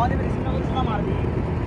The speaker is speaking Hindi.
हॉल में किसी मार दी।